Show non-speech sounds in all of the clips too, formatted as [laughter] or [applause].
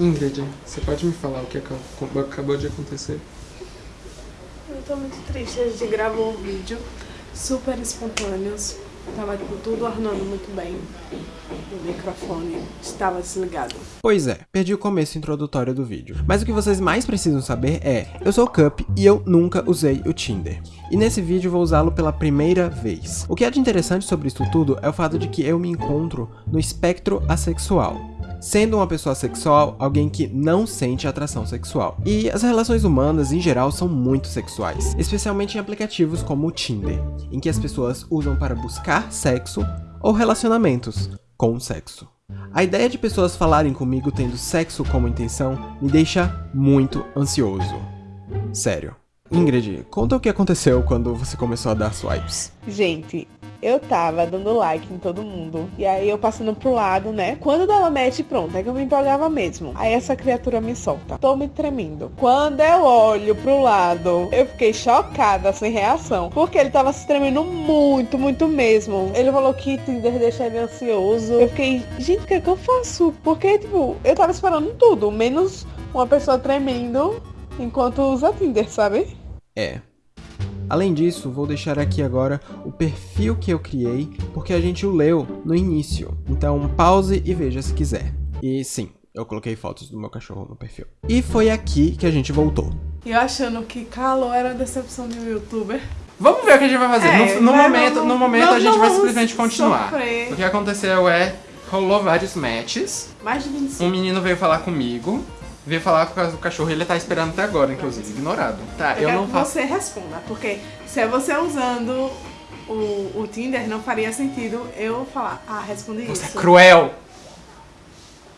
Ingrid, você pode me falar o que acabou de acontecer? Eu tô muito triste. A gente gravou um vídeo super espontâneos. Tava tipo, tudo ornando muito bem. O microfone estava desligado. Pois é, perdi o começo introdutório do vídeo. Mas o que vocês mais precisam saber é, eu sou o Cup e eu nunca usei o Tinder. E nesse vídeo vou usá-lo pela primeira vez. O que é de interessante sobre isso tudo é o fato de que eu me encontro no espectro assexual sendo uma pessoa sexual alguém que não sente atração sexual. E as relações humanas, em geral, são muito sexuais, especialmente em aplicativos como o Tinder, em que as pessoas usam para buscar sexo ou relacionamentos com sexo. A ideia de pessoas falarem comigo tendo sexo como intenção me deixa muito ansioso. Sério. Ingrid, conta o que aconteceu quando você começou a dar swipes. Gente, eu tava dando like em todo mundo. E aí eu passando pro lado, né? Quando dava match, pronto, é que eu me empolgava mesmo. Aí essa criatura me solta. Tô me tremendo. Quando eu olho pro lado, eu fiquei chocada, sem reação. Porque ele tava se tremendo muito, muito mesmo. Ele falou que Tinder deixa ele ansioso. Eu fiquei, gente, o que é que eu faço? Porque, tipo, eu tava esperando tudo, menos uma pessoa tremendo enquanto usa Tinder, sabe? É, Além disso, vou deixar aqui agora o perfil que eu criei, porque a gente o leu no início. Então pause e veja se quiser. E sim, eu coloquei fotos do meu cachorro no perfil. E foi aqui que a gente voltou. E achando que calor era a decepção de um youtuber. Vamos ver o que a gente vai fazer. É, no, no momento, não, no momento não, a gente vai simplesmente continuar. Sofrer. O que aconteceu é, rolou vários matches. Mais de 25. Um menino veio falar comigo veio falar com o cachorro ele tá esperando até agora, inclusive, ignorado. Tá, eu, eu não que faço. você responda, porque se é você usando o, o Tinder, não faria sentido eu falar, ah, respondi você isso. Você é cruel!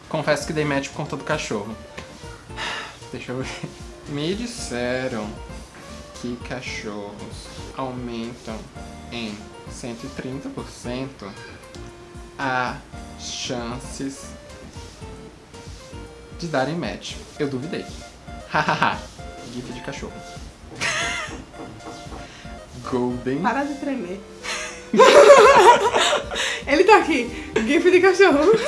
Confesso que dei match por conta do cachorro. Deixa eu ver. Me disseram que cachorros aumentam em 130% as chances de darem match. Eu duvidei. Hahaha. GIF de cachorro. Golden. Para de tremer. Ele tá aqui. GIF de cachorro.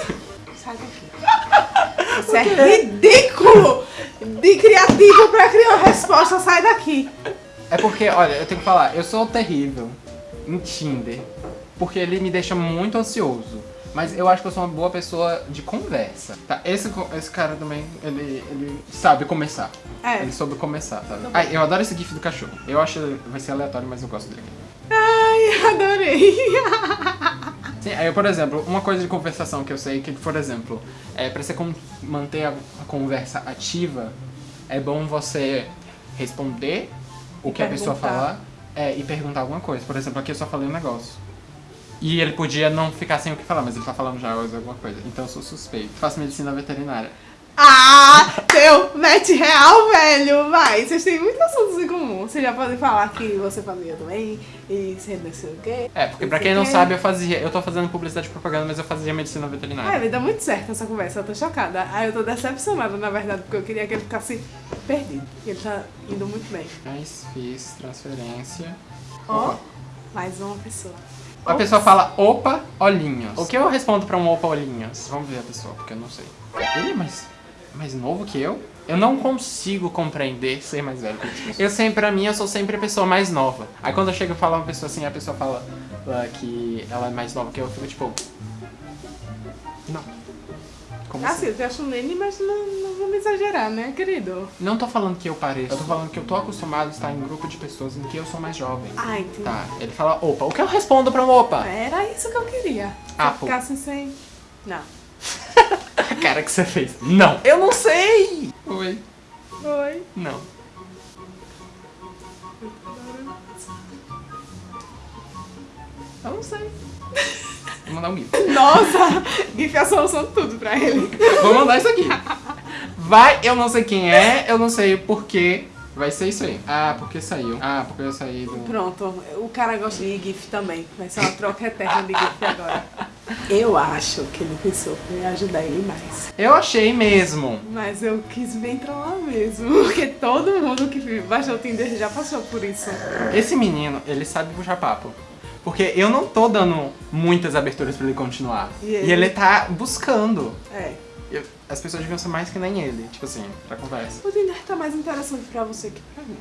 Sai daqui. Isso é ridículo! De criativo pra criar resposta, sai daqui. É porque, olha, eu tenho que falar, eu sou terrível em Tinder. Porque ele me deixa muito ansioso. Mas eu acho que eu sou uma boa pessoa de conversa. Tá, esse, esse cara também, ele, ele sabe começar. É. Ele soube começar, tá? Ai, eu adoro esse gif do cachorro. Eu acho que vai ser aleatório, mas eu gosto dele. Ai, [laughs] adorei. Sim, aí, por exemplo, uma coisa de conversação que eu sei que, por exemplo, é pra você manter a conversa ativa, é bom você responder o que a pessoa falar é, e perguntar alguma coisa. Por exemplo, aqui eu só falei um negócio. E ele podia não ficar sem o que falar, mas ele tá falando já alguma coisa. Então eu sou suspeito. Faço medicina veterinária. Ah, teu net real, velho, vai. Vocês têm muitos assuntos em comum. Vocês já podem falar que você fazia também e você não sei o quê. É, porque pra quem não sabe, eu fazia. Eu tô fazendo publicidade e propaganda, mas eu fazia medicina veterinária. É, vai dar muito certo essa conversa, eu tô chocada. Aí eu tô decepcionada, na verdade, porque eu queria que ele ficasse perdido. E ele tá indo muito bem. Mas fiz transferência. Ó, oh, mais uma pessoa. A pessoa fala, opa, olhinhos. O que eu respondo pra um opa, olhinhos? Vamos ver a pessoa, porque eu não sei. Ele é mais, mais novo que eu? Eu não consigo compreender ser mais velho que Eu sempre, pra mim, eu sou sempre a pessoa mais nova. Aí quando eu chego e falo uma pessoa assim, a pessoa fala uh, que ela é mais nova que eu, eu fico tipo... Não. Como assim? assim? Eu acho nele, mas não, não vamos exagerar, né, querido? Não tô falando que eu pareço, eu tô falando que eu tô acostumado a estar em grupo de pessoas em que eu sou mais jovem. Ah, entendi. Tá, ele fala opa. O que eu respondo pra um opa? Era isso que eu queria. Ah, pô. ficasse sem... Não. [laughs] A cara que você fez. Não. Eu não sei. Oi. Oi. Não. Eu não sei. [laughs] Vou mandar um GIF. Nossa! GIF é a solução de tudo pra ele. Vou mandar isso aqui. Vai, eu não sei quem é, eu não sei porquê. Vai ser isso aí. Ah, porque saiu. Ah, porque eu saí do... Pronto, o cara gosta de GIF também. Vai ser uma troca eterna de GIF agora. Eu acho que ele pensou que ia ajudar ele mais. Eu achei mesmo. Mas eu quis bem trollar mesmo. Porque todo mundo que baixou o Tinder já passou por isso. Esse menino, ele sabe puxar papo. Porque eu não tô dando muitas aberturas pra ele continuar. E ele, e ele tá buscando. É. Eu, as pessoas deviam ser mais que nem ele, tipo assim, pra conversa. O Tinder tá mais interessante pra você que pra mim.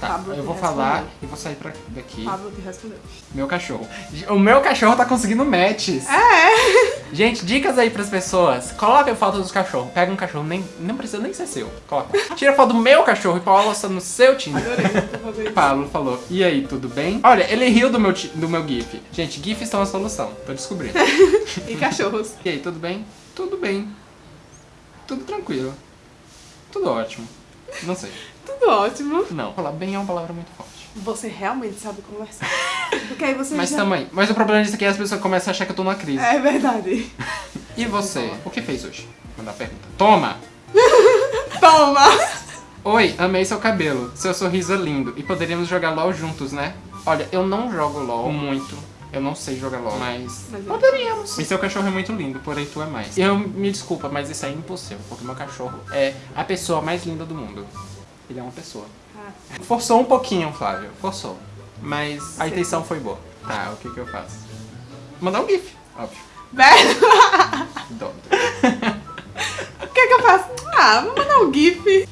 Tá, Pablo eu vou falar respondeu. e vou sair pra daqui. Pablo te respondeu. Meu cachorro. O meu cachorro tá conseguindo matches. É! Gente, dicas aí pras pessoas. Coloca a foto dos cachorros. Pega um cachorro, nem, não precisa nem ser seu. Coloca. Tira a foto do meu cachorro e posta no seu Tinder. Adorei. Pablo [laughs] falou, e aí, tudo bem? Olha, ele riu do meu, do meu GIF. Gente, GIFs são a solução. Tô descobrindo. [laughs] E cachorros. E aí, tudo bem? Tudo bem. Tudo tranquilo. Tudo ótimo. Não sei. Tudo ótimo. Não. Falar bem é uma palavra muito forte. Você realmente sabe conversar. Porque aí você Mas já... também. Mas o problema disso aqui é as pessoas começam a achar que eu tô numa crise. É verdade. E você? O que fez hoje? Mandar pergunta. Toma! [laughs] Toma! Oi, amei seu cabelo. Seu sorriso é lindo. E poderíamos jogar LOL juntos, né? Olha, eu não jogo LOL muito. Eu não sei jogar LOL, mas. Mas eu- Poderíamos. E seu cachorro é muito lindo, porém tu é mais. Eu me desculpa, mas isso é impossível, porque meu cachorro é a pessoa mais linda do mundo. Ele é uma pessoa. Ah, Forçou um pouquinho, Flávio. Forçou. Mas a intenção foi boa. Tá, o que que eu faço? Mandar um GIF, óbvio. [laughs] velho, Dó. o que que eu faço? Ah, vou mandar um GIF.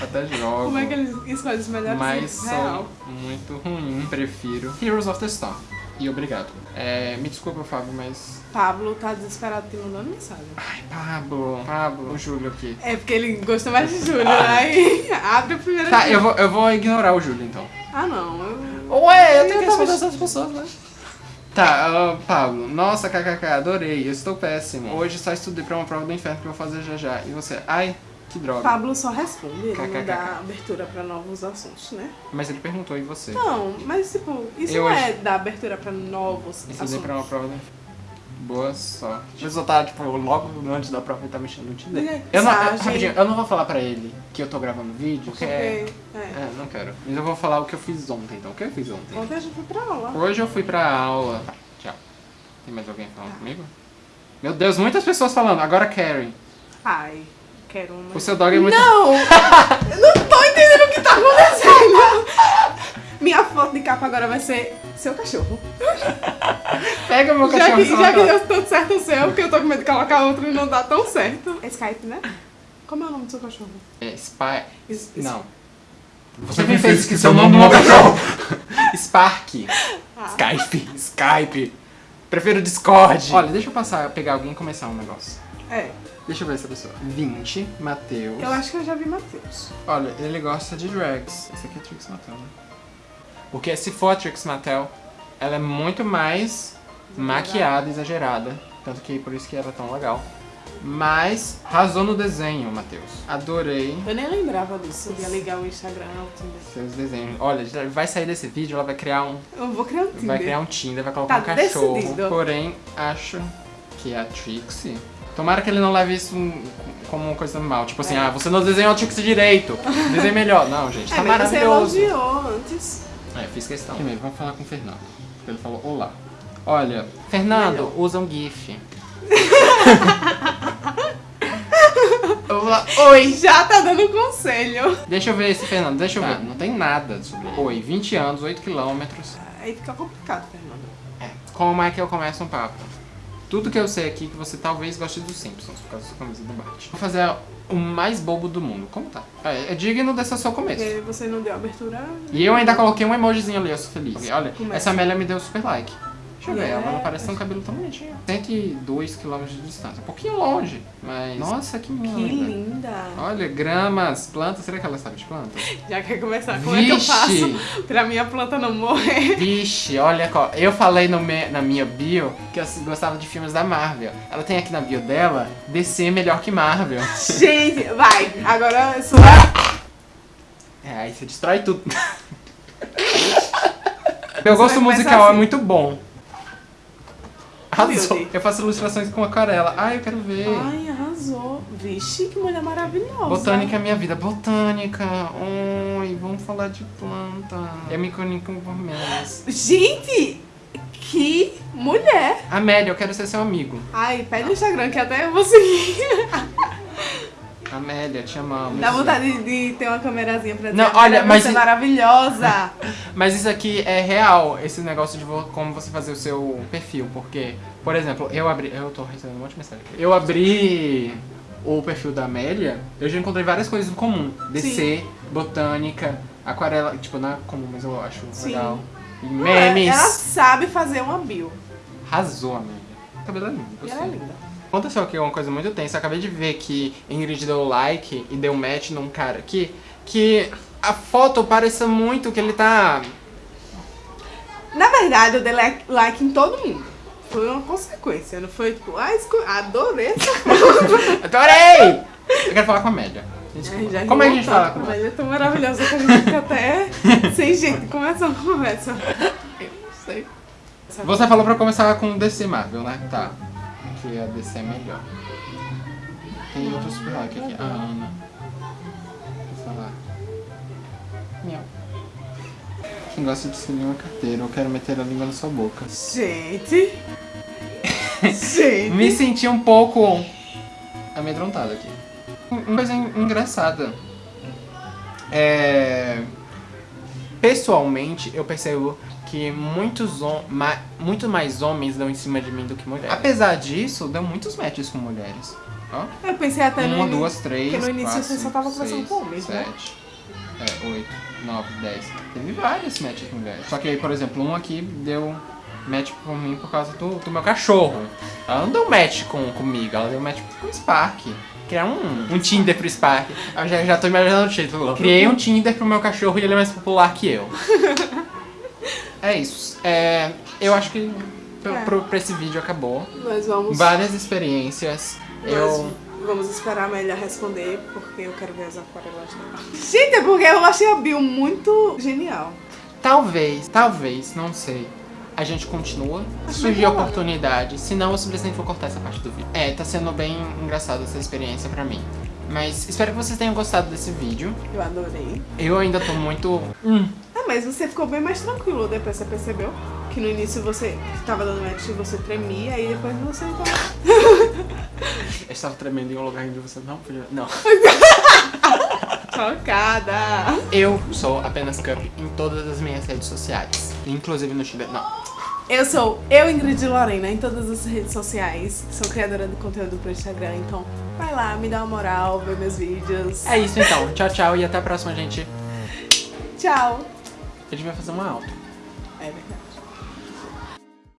Até jogo. Como é que eles escolhem os melhores Mas GIFs? Real. muito ruim. Prefiro Heroes of the Storm. E obrigado. É, me desculpa, Fábio, mas. Pablo tá desesperado te mandando mensagem. Ai, Pablo. Pablo, o Júlio aqui. É porque ele gosta mais de Júlio, aí [laughs] abre o primeiro Tá, eu vou, eu vou ignorar o Júlio então. Ah, não. Eu... Ué, eu tenho que responder essas pessoas, né? Tá, ah, Pablo. Nossa, kkk, adorei. Eu estou péssimo. Hoje só estudei pra uma prova do inferno que eu vou fazer já já. E você? Ai, que droga. Pablo só responde, ele não dá abertura pra novos assuntos, né? Mas ele perguntou, e você? Não, mas tipo, isso Eu não acho- é dar abertura pra novos Estudei assuntos. pra uma prova inferno. Boa sorte. A pessoa tá, tipo, logo antes da prova ele tá mexendo no Tinder. Mensagem. Eu não, eu, rapidinho, eu não vou falar pra ele que eu tô gravando vídeo, porque Porque, é... é. É, não quero. Mas eu vou falar o que eu fiz ontem, então. O que eu fiz ontem? Ontem a gente foi pra aula. Hoje eu fui pra aula. Tá, tchau. Tem mais alguém falando comigo? Meu Deus, muitas pessoas falando. Agora Karen. Ai, quero uma. O seu dog é muito... Não! eu não tô entendendo o que tá acontecendo! Minha foto de capa agora vai ser seu cachorro. Pega meu Já cachorro. que, só já que deu tanto certo o seu, porque eu tô com medo de colocar outro e não dá tão certo. É Skype, né? Como é o nome do seu cachorro? É, Spy... Is- is- Não. Você me fez esquecer o nome do meu cachorro. [laughs] Spark. Ah. Skype. Skype. Prefiro Discord. Olha, deixa eu passar, pegar alguém e começar um negócio. É, Deixa eu ver essa pessoa. 20, Matheus. eu acho que eu já vi Matheus. Olha, ele gosta de drags. Esse aqui é Trix Mattel, né? Porque se for a Trix Mattel, ela é muito mais maquiada, exagerada. Tanto que por isso que era tão legal. Mas arrasou no desenho, Matheus. Adorei Eu nem lembrava disso, de ligar o Instagram ao Tinder. seus desenhos. Olha, vai sair desse vídeo, ela vai criar um. Eu vou criar um Tinder. Vai criar um Tinder, vai colocar Tá um cachorro. decidido. Porém, acho que a Trixie. Tomara que ele não leve isso como uma coisa mal. Tipo assim, É. ah, você não desenhou a Trixie direito. Desenhe melhor. Não, gente, É, tá mas você maravilhoso. elogiou antes. É, fiz questão. Primeiro, vamos falar com o Fernando. Porque ele falou olá. Olha, Fernando, usa um GIF. [laughs] Oi! Já tá dando conselho. Deixa eu ver esse Fernando, deixa eu ver. Não tem nada sobre ele. Oi, 20 anos, 8 quilômetros. Aí fica complicado, Fernando. É. Como é que eu começo um papo? Tudo que eu sei aqui é que você talvez goste dos Simpsons, por causa da sua camisa do Bart. Vou fazer o mais bobo do mundo. Como tá? É, é digno desse seu começo. Porque você não deu abertura. E eu ainda coloquei um emojizinho ali, eu sou feliz. Olha, Começa. essa Amélia me deu super like. Deixa eu ver, ela não parece ter um cabelo tão bonitinho. 102 km de distância, um pouquinho longe, mas... Nossa, que Que linda. linda. Olha, gramas, plantas, será que ela sabe de planta? Já quer começar? Como é que eu Vixe! faço pra minha planta não morrer? Vixe, olha, eu falei no me- na minha bio que eu gostava de filmes da Marvel. Ela tem aqui na bio dela, DC é melhor que Marvel. Gente, vai. Agora sua... É, aí você destrói tudo. [laughs] Meu gosto musical é assim. muito bom. Arrasou. Eu faço ilustrações com aquarela. Ai, eu quero ver. Ai, arrasou. Vixe, que mulher maravilhosa. Botânica é minha vida. Botânica. Oi, vamos falar de planta. Eu me comunico por menos. Gente, que mulher. Amélia, eu quero ser seu amigo. Ai, pede o Instagram que até eu vou seguir. [laughs] Amélia, te amamos. Dá vontade de, ter uma câmerazinha pra dizer Não, "Amélia, olha, mas você é maravilhosa. [laughs] Mas isso aqui é real, esse negócio de como você fazer o seu perfil, porque, por exemplo, eu abri. Eu tô recebendo um monte de mensagem aqui. Eu abri o perfil da Amélia, eu já encontrei várias coisas em comum. DC, botânica, aquarela, tipo, não é comum, mas eu acho Sim. legal. E memes. Ela sabe fazer uma bio. Arrasou, Amélia. Cabelo é lindo. Ela é linda. Aconteceu aqui uma coisa muito tensa. Eu acabei de ver que Ingrid deu like e deu match num cara aqui. Que a foto parece muito que ele tá. Na verdade, eu dei like, em todo mundo. Foi uma consequência, não foi tipo, ah, adorei essa [laughs] foto. Adorei! Eu quero falar com a Amélia. Já Como é que a gente fala com Mas ela? é tão maravilhosa que a gente fica até [laughs] sem jeito de começar uma conversa. Eu não sei. Você falou pra começar com DC Marvel, né? Tá. Que a DC é melhor. Tem outro super like aqui. A Ana. Vou falar. Miau. Quem gosta de selinho uma carteira, eu quero meter a língua na sua boca. Gente. [laughs] Gente. Me senti um pouco amedrontado aqui. Uma coisa en- engraçada. É... Pessoalmente, eu percebo que muitos hom- ma- muito mais homens dão em cima de mim do que mulheres. Apesar disso, deu muitos matches com mulheres. Ó. Eu pensei até no Uma, início- duas, três, porque no início quatro, você só cinco, tava conversando seis, com homens, né? sete, é, oito, nove, dez. Teve vários matches com mulheres. Só que aí, por exemplo, um aqui deu match por mim por causa do, do meu cachorro. Ela não deu match com, comigo, ela deu match com o Spark. Criar um, um Tinder pro Spark. Eu já, já tô imaginando o título. Criei um Tinder pro meu cachorro e ele é mais popular que eu. [laughs] é isso. É, eu acho que pro, É. pro- pra esse vídeo acabou. Nós vamos. Várias experiências. Eu. Nós vamos esperar a Amélia responder, porque eu quero ver as aquarelas dela. Gente, é porque eu achei a Bill muito genial. Talvez, talvez, não sei. A gente continua. Se surgir né? oportunidade. Senão eu simplesmente vou cortar essa parte do vídeo. É, tá sendo bem engraçado essa experiência pra mim. Mas espero que vocês tenham gostado desse vídeo. Eu adorei. Eu ainda tô muito. Hum, Mas você ficou bem mais tranquilo depois, você percebeu? Que no início você tava dando match e você tremia, e depois você tava. [laughs] eu estava tremendo em um lugar onde você não podia. Não. [laughs] Chocada! Eu sou apenas Cup em todas as minhas redes sociais. Inclusive no Tinder. Não. Eu sou eu, Ingrid Lorena, em todas as redes sociais. Sou criadora de conteúdo pro Instagram, então vai lá, me dá uma moral, vê meus vídeos. É isso então. Tchau, tchau e até a próxima, gente. Tchau! Eu devia fazer uma alta. É verdade.